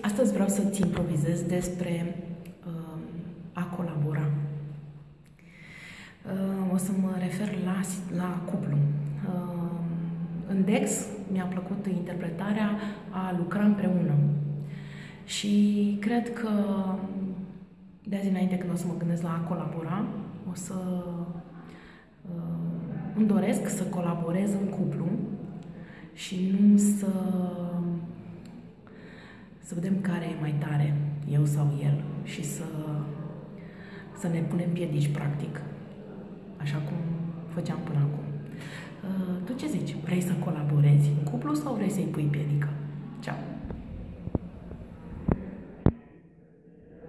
Astăzi vreau să-ți improvizez despre uh, a colabora. Uh, o să mă refer la, la cuplu. Uh, în Dex mi-a plăcut interpretarea a lucra împreună. Și cred că de azi înainte când o să mă gândesc la a colabora, o să uh, îmi doresc să colaborez în cuplu și nu să să vedem care e mai tare, eu sau el, și să, să ne punem piedici, practic, așa cum făceam până acum. Uh, tu ce zici? Vrei să colaborezi în cuplu sau vrei să-i pui piedică?